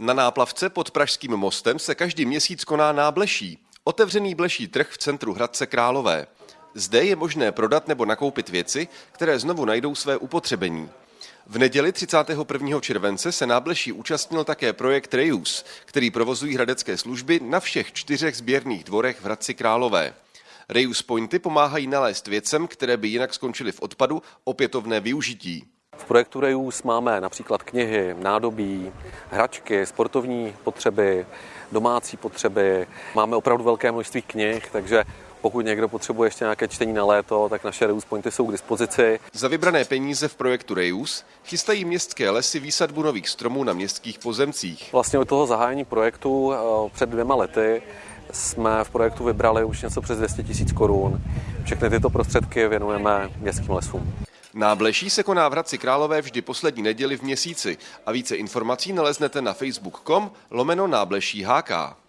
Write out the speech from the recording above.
Na náplavce pod Pražským mostem se každý měsíc koná nábleší, otevřený bleší trh v centru Hradce Králové. Zde je možné prodat nebo nakoupit věci, které znovu najdou své upotřebení. V neděli 31. července se nábleší účastnil také projekt Reus, který provozují hradecké služby na všech čtyřech sběrných dvorech v Hradci Králové. Reus Pointy pomáhají nalézt věcem, které by jinak skončily v odpadu, opětovné využití. Projektu Reus máme například knihy, nádobí, hračky, sportovní potřeby, domácí potřeby. Máme opravdu velké množství knih, takže pokud někdo potřebuje ještě nějaké čtení na léto, tak naše Reus Pointy jsou k dispozici. Za vybrané peníze v projektu Reus chystají městské lesy výsadbu nových stromů na městských pozemcích. Vlastně od toho zahájení projektu eh, před dvěma lety jsme v projektu vybrali už něco přes 200 tisíc korun. Všechny tyto prostředky věnujeme městským lesům. Nábleší se koná v Hradci Králové vždy poslední neděli v měsíci a více informací naleznete na facebook.com lomeno nábleší HK.